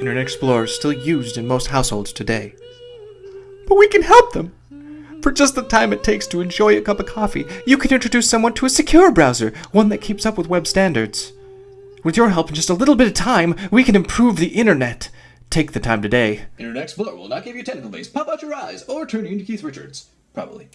Internet Explorer is still used in most households today. But we can help them! For just the time it takes to enjoy a cup of coffee, you can introduce someone to a secure browser, one that keeps up with web standards. With your help and just a little bit of time, we can improve the internet. Take the time today. Internet Explorer will not give you technical base, pop out your eyes, or turn you into Keith Richards. Probably.